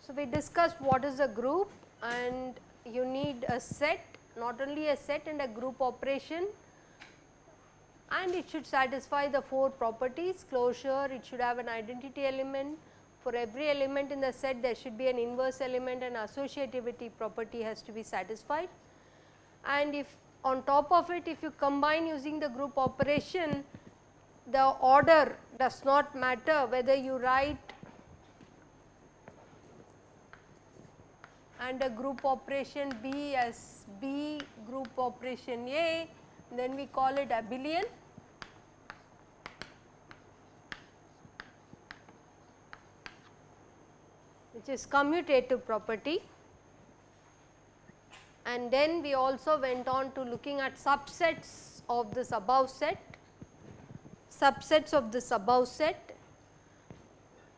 So, we discussed what is a group and you need a set not only a set and a group operation. And it should satisfy the 4 properties closure, it should have an identity element, for every element in the set there should be an inverse element and associativity property has to be satisfied. And if on top of it if you combine using the group operation the order does not matter whether you write and a group operation B as B group operation A then we call it abelian which is commutative property. And then we also went on to looking at subsets of this above set, subsets of this above set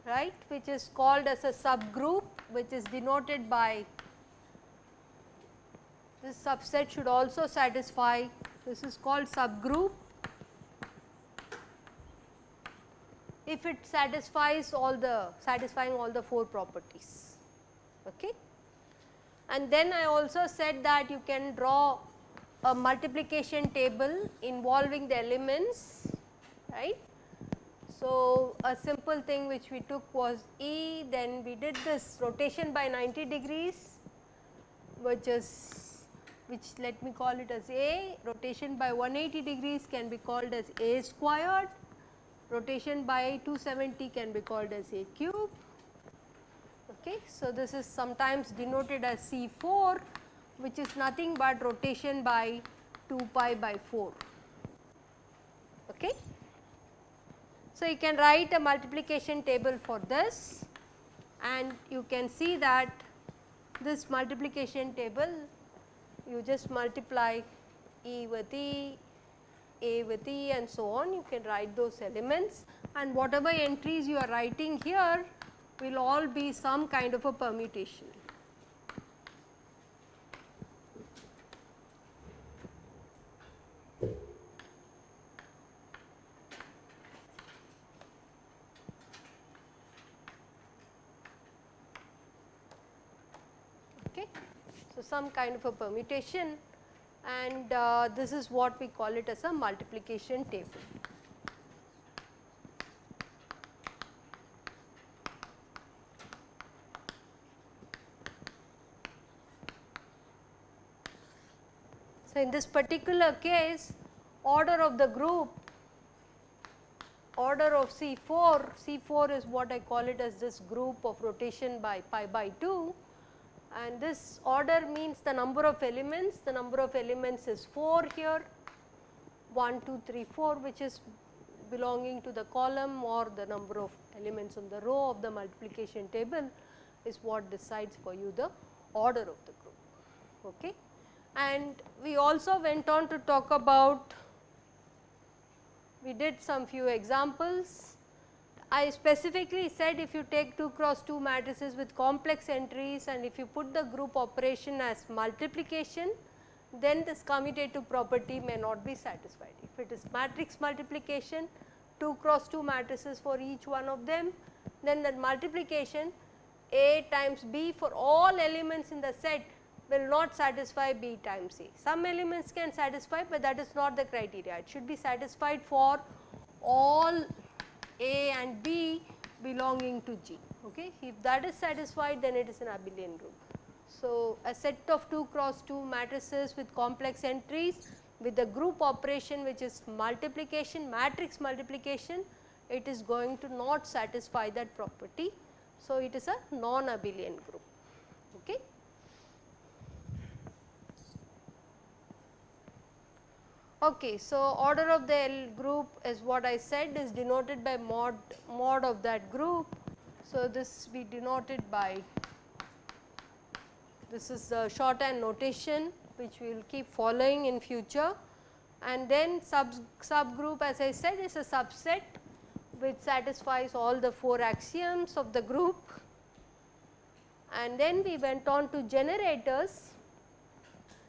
right which is called as a subgroup which is denoted by this subset should also satisfy this is called subgroup if it satisfies all the satisfying all the 4 properties. Okay. And then I also said that you can draw a multiplication table involving the elements right. So, a simple thing which we took was E then we did this rotation by 90 degrees which is which let me call it as A rotation by 180 degrees can be called as A squared rotation by 270 can be called as A cube. Okay. So, this is sometimes denoted as C4 which is nothing but rotation by 2 pi by 4. Okay. So, you can write a multiplication table for this and you can see that this multiplication table you just multiply E with E, a with E and so on you can write those elements. And whatever entries you are writing here will all be some kind of a permutation. Some kind of a permutation and uh, this is what we call it as a multiplication table. So, in this particular case order of the group order of C4, C4 is what I call it as this group of rotation by pi by 2 and this order means the number of elements, the number of elements is 4 here 1, 2, 3, 4 which is belonging to the column or the number of elements on the row of the multiplication table is what decides for you the order of the group. Okay. And we also went on to talk about, we did some few examples I specifically said if you take 2 cross 2 matrices with complex entries and if you put the group operation as multiplication then this commutative property may not be satisfied. If it is matrix multiplication 2 cross 2 matrices for each one of them then that multiplication A times B for all elements in the set will not satisfy B times A. Some elements can satisfy, but that is not the criteria. It should be satisfied for all a and B belonging to G. Okay. If that is satisfied then it is an abelian group. So, a set of 2 cross 2 matrices with complex entries with the group operation which is multiplication matrix multiplication it is going to not satisfy that property. So, it is a non abelian group. Okay. Okay, so order of the L group is what I said is denoted by mod mod of that group. So, this we denoted by this is the shorthand notation which we will keep following in future and then sub subgroup as I said is a subset which satisfies all the 4 axioms of the group and then we went on to generators.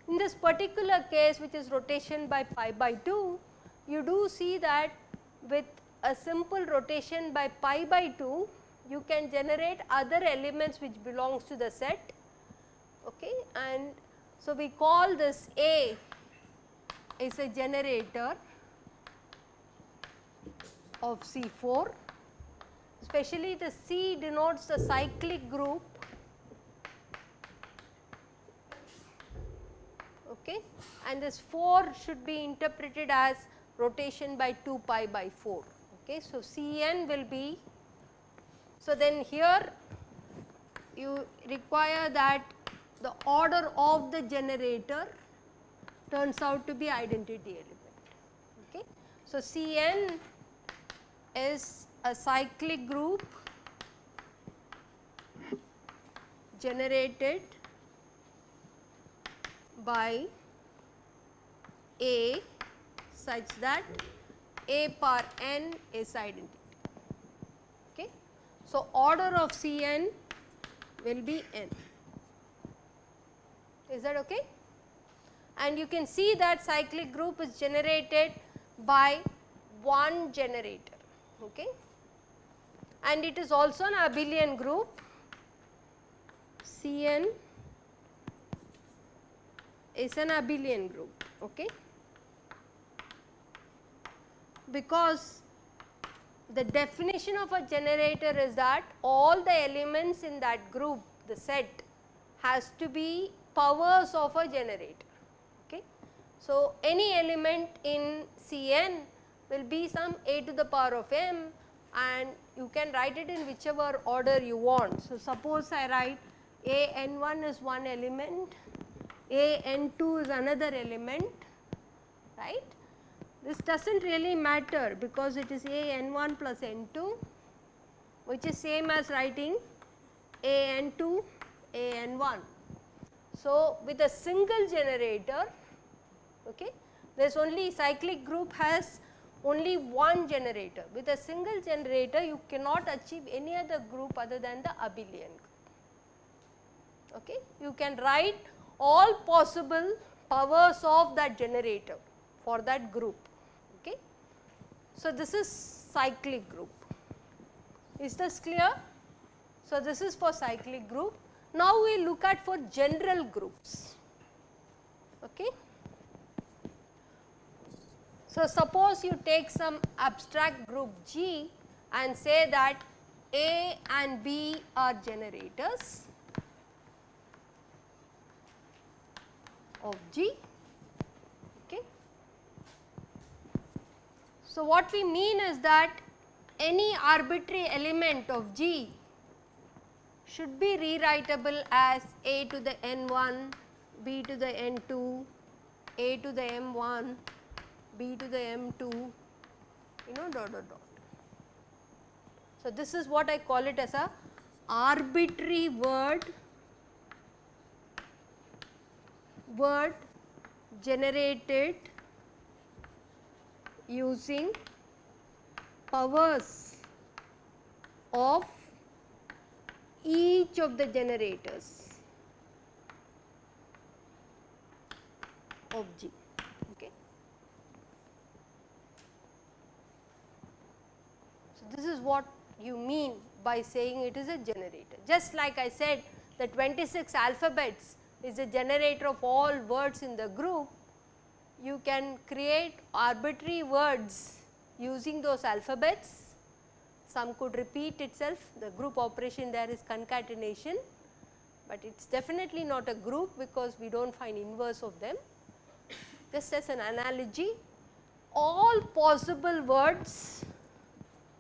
In this particular case which is rotation by pi by 2, you do see that with a simple rotation by pi by 2, you can generate other elements which belongs to the set. Okay? And so we call this A is a generator of C4 especially the C denotes the cyclic group okay? And this 4 should be interpreted as rotation by 2 pi by 4 okay? So Cn will be so then here you require that the order of the generator turns out to be identity element. Okay? So Cn is a cyclic group generated by A such that A power n is identity. Okay. So, order of Cn will be n. Is that okay? And you can see that cyclic group is generated by one generator. Okay. And it is also an abelian group Cn is an abelian group okay? Because the definition of a generator is that all the elements in that group the set has to be powers of a generator okay? So any element in cn will be some a to the power of m and you can write it in whichever order you want. So suppose i write a n1 is one element a n2 is another element right. This does not really matter because it is a n1 plus n2 which is same as writing a n2 a n1. So, with a single generator okay, there is only cyclic group has only one generator. With a single generator you cannot achieve any other group other than the abelian group. Okay. You can write all possible powers of that generator for that group. Okay. So, this is cyclic group. Is this clear? So, this is for cyclic group. Now, we look at for general groups. Okay. So, suppose you take some abstract group G and say that A and B are generators of G. Okay. So, what we mean is that any arbitrary element of G should be rewritable as a to the n1, b to the n2, a to the m1, b to the m2, you know dot dot dot. So, this is what I call it as a arbitrary word word generated using powers of each of the generators of G. Okay. So, this is what you mean by saying it is a generator. Just like I said the 26 alphabets is a generator of all words in the group, you can create arbitrary words using those alphabets. Some could repeat itself, the group operation there is concatenation, but it is definitely not a group because we do not find inverse of them. Just as an analogy, all possible words,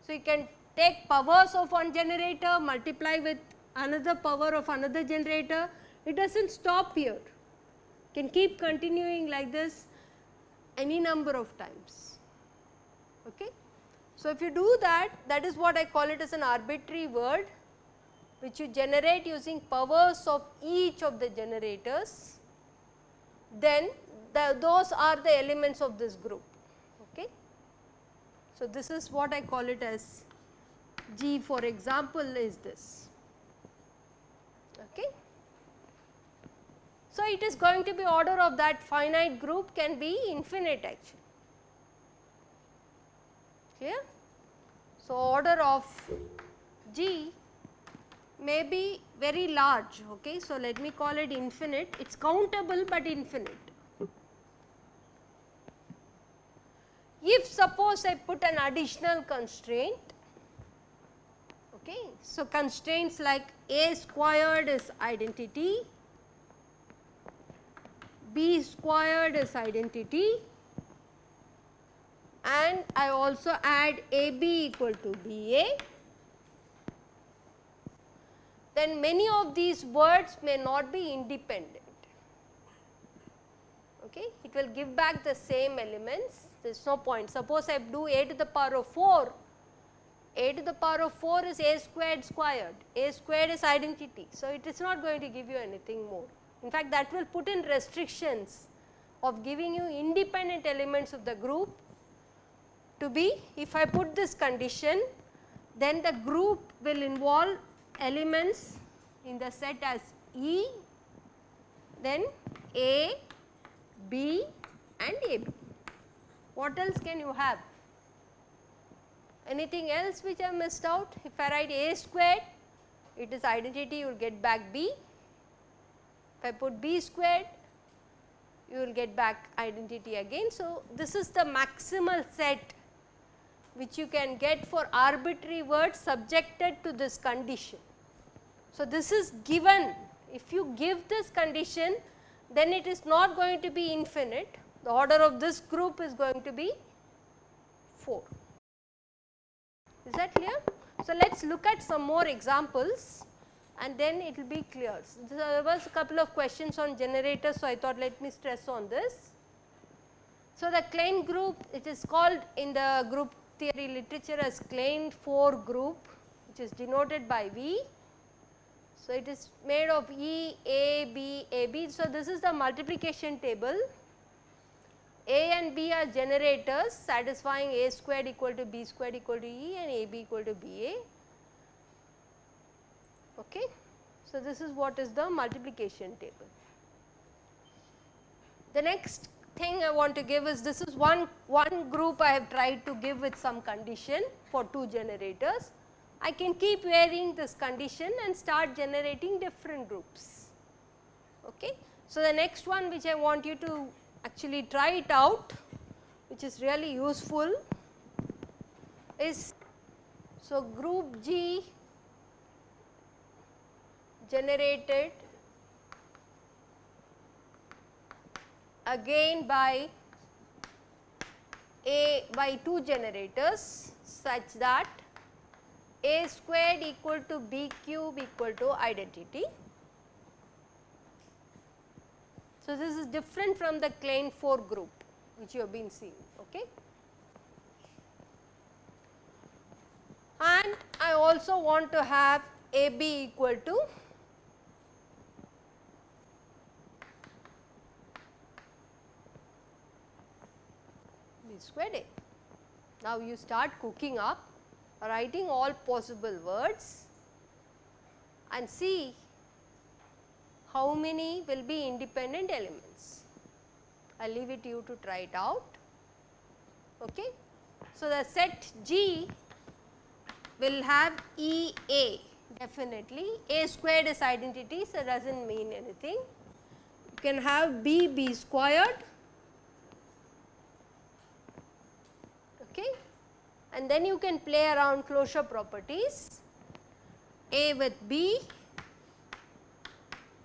so you can take powers of one generator, multiply with another power of another generator, it does not stop here, can keep continuing like this any number of times. Okay. So, if you do that, that is what I call it as an arbitrary word which you generate using powers of each of the generators, then the, those are the elements of this group. Okay. So, this is what I call it as G for example is this. Okay it is going to be order of that finite group can be infinite actually. Clear? So, order of G may be very large. Okay. So, let me call it infinite, it is countable but infinite. If suppose I put an additional constraint, okay. So, constraints like A squared is identity, B squared is identity and I also add AB equal to BA, then many of these words may not be independent. Okay. It will give back the same elements there is no point. Suppose I do a to the power of 4, a to the power of 4 is a squared squared, a squared is identity. So, it is not going to give you anything more. In fact, that will put in restrictions of giving you independent elements of the group to be if I put this condition then the group will involve elements in the set as E then A, B and AB. What else can you have? Anything else which I missed out? If I write A squared, it is identity you will get back B. If I put B squared, you will get back identity again. So, this is the maximal set which you can get for arbitrary words subjected to this condition. So, this is given if you give this condition then it is not going to be infinite the order of this group is going to be 4. Is that clear? So, let us look at some more examples and then it will be clear. So, there was a couple of questions on generators, so I thought let me stress on this. So, the Klein group it is called in the group theory literature as Klein 4 group which is denoted by V. So, it is made of E, A, B, A, B. So, this is the multiplication table a and B are generators satisfying A squared equal to B squared equal to E and AB equal to BA. Okay. So, this is what is the multiplication table. The next thing I want to give is this is one, one group I have tried to give with some condition for two generators. I can keep varying this condition and start generating different groups. Okay. So, the next one which I want you to actually try it out which is really useful is so group G generated again by A by 2 generators such that A squared equal to B cube equal to identity So, this is different from the Klein 4 group which you have been seeing. Okay. And I also want to have AB equal to Squared A. Now, you start cooking up writing all possible words and see how many will be independent elements. I leave it to you to try it out. Okay. So, the set G will have E A definitely A squared is identity so does not mean anything. You can have B B squared okay? And then you can play around closure properties. A with B.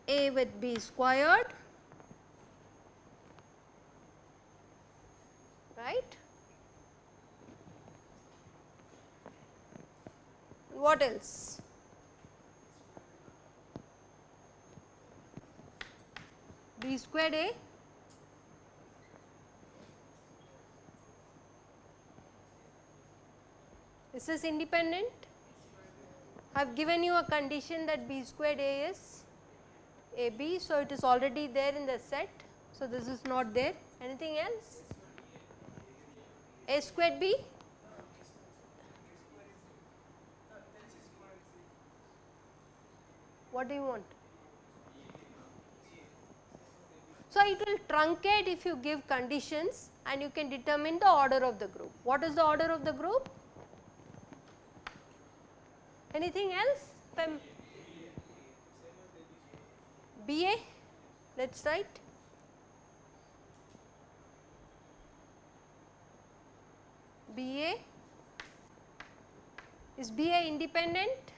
A with B squared, right. What else? B squared A This is independent. I have given you a condition that b squared a is AB. So, it is already there in the set. So, this is not there. Anything else? A squared B? What do you want? So, it will truncate if you give conditions and you can determine the order of the group. What is the order of the group? Anything else? BA, let us write. BA is BA independent?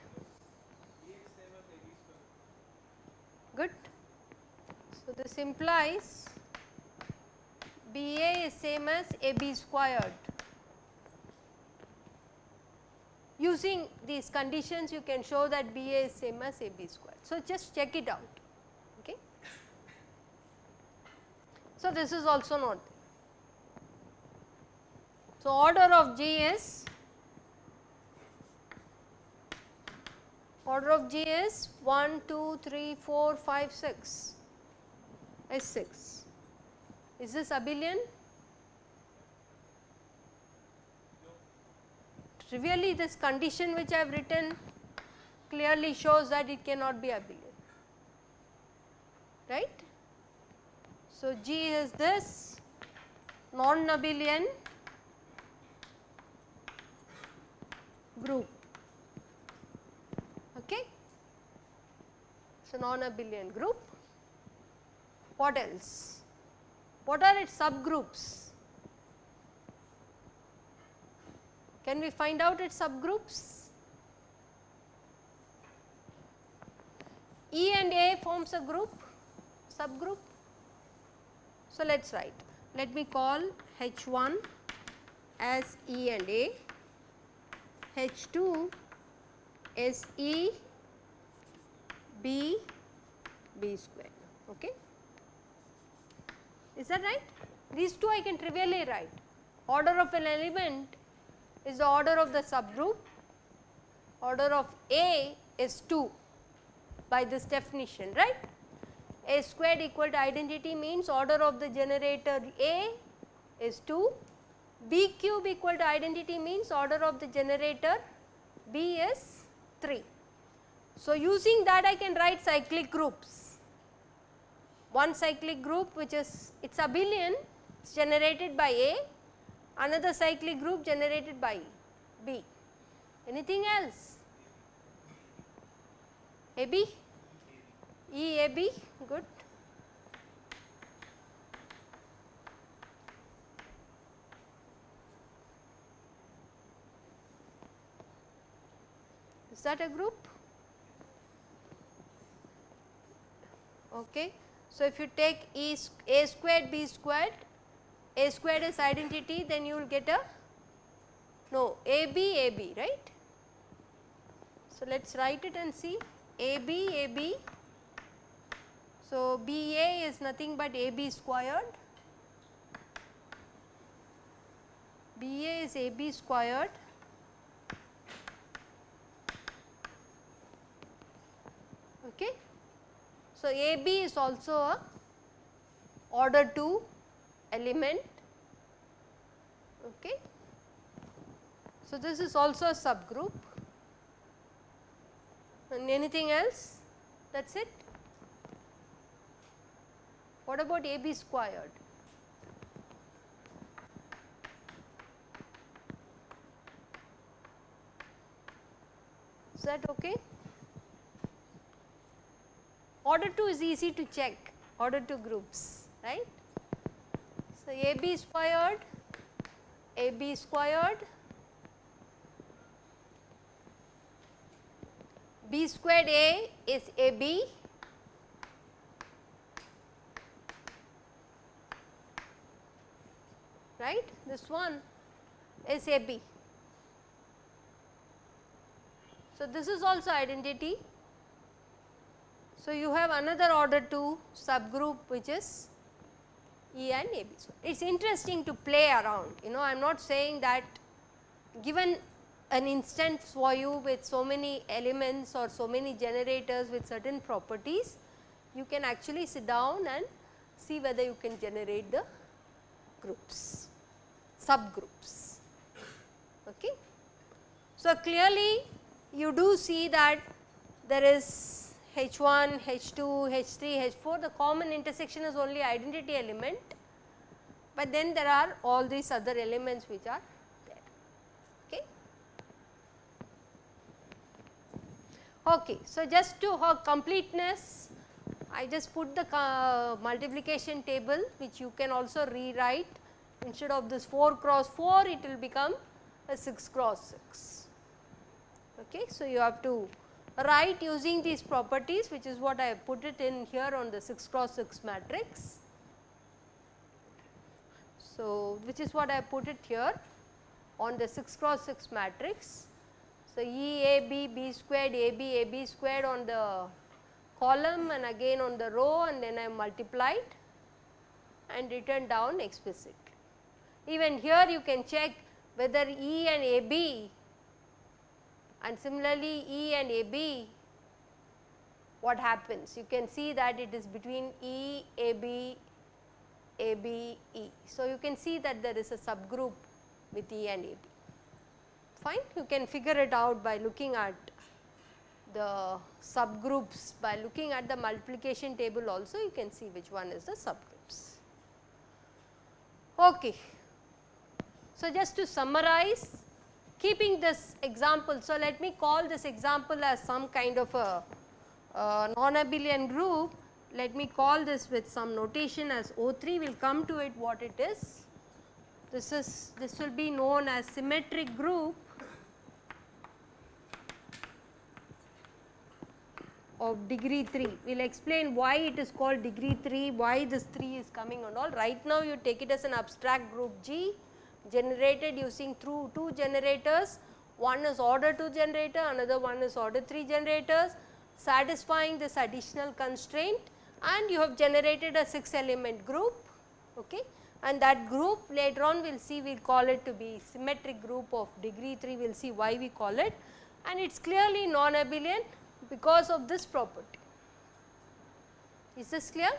Good. So, this implies BA is same as AB squared. Using these conditions you can show that BA is same as AB square. So, just check it out. Okay. So, this is also not there. So, order of G is order of G is 1, 2, 3, 4, 5, 6 S 6. Is this abelian? Trivially this condition which I have written clearly shows that it cannot be abelian, right. So, G is this non-abelian group. Okay. So, non-abelian group. What else? What are its subgroups? Can we find out its subgroups? E and A forms a group, subgroup. So, let us write. Let me call H1 as E and A H2 S E B B square. Okay. Is that right? These two I can trivially write. Order of an element is the order of the subgroup, order of A is 2 by this definition, right. A squared equal to identity means order of the generator A is 2 B cube equal to identity means order of the generator B is 3. So, using that I can write cyclic groups. One cyclic group which is its abelian is generated by A, another cyclic group generated by B. Anything else? AB? EAB, good. Is that a group? Okay. So, if you take E A squared B squared, A squared is identity then you will get a no AB AB right. So, let us write it and see AB AB. So, BA is nothing but AB squared, BA is AB squared Okay. So, AB is also a order 2 element. Okay. So, this is also a subgroup and anything else that is it. What about AB squared? Is that okay? Order 2 is easy to check, order 2 groups, right. So, AB squared, AB squared, B squared A is AB, right, this one is AB. So, this is also identity so, you have another order 2 subgroup which is E and AB. So, it is interesting to play around you know I am not saying that given an instance for you with so many elements or so many generators with certain properties you can actually sit down and see whether you can generate the groups subgroups. Okay. So, clearly you do see that there is H1, H2, H3, H4 the common intersection is only identity element, but then there are all these other elements which are there. Okay. Okay. So, just to completeness I just put the uh, multiplication table which you can also rewrite instead of this 4 cross 4 it will become a 6 cross 6. Okay. So, you have to write using these properties which is what I have put it in here on the 6 cross 6 matrix. So, which is what I put it here on the 6 cross 6 matrix. So, E A B B squared A B A B squared on the column and again on the row and then I multiplied and written down explicitly. Even here you can check whether E and AB and similarly E and AB what happens you can see that it is between E, AB, AB, E. So, you can see that there is a subgroup with E and AB fine you can figure it out by looking at the subgroups by looking at the multiplication table also you can see which one is the subgroups. Okay. So, just to summarize keeping this example. So, let me call this example as some kind of a, a non-abelian group. Let me call this with some notation as O3 we will come to it what it is. This is this will be known as symmetric group of degree 3. We will explain why it is called degree 3, why this 3 is coming and all. Right now you take it as an abstract group G generated using through two generators, one is order 2 generator, another one is order 3 generators satisfying this additional constraint and you have generated a 6 element group okay. and that group later on we will see we will call it to be symmetric group of degree 3 we will see why we call it and it is clearly non-abelian because of this property. Is this clear?